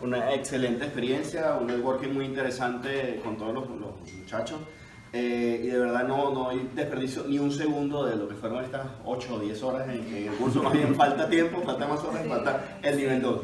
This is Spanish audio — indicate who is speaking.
Speaker 1: Una excelente experiencia, un networking muy interesante con todos los, los muchachos. Eh, y de verdad no, no hay desperdicio ni un segundo de lo que fueron estas 8 o 10 horas en, en el curso. Más bien falta tiempo, falta más horas, falta el nivel 2.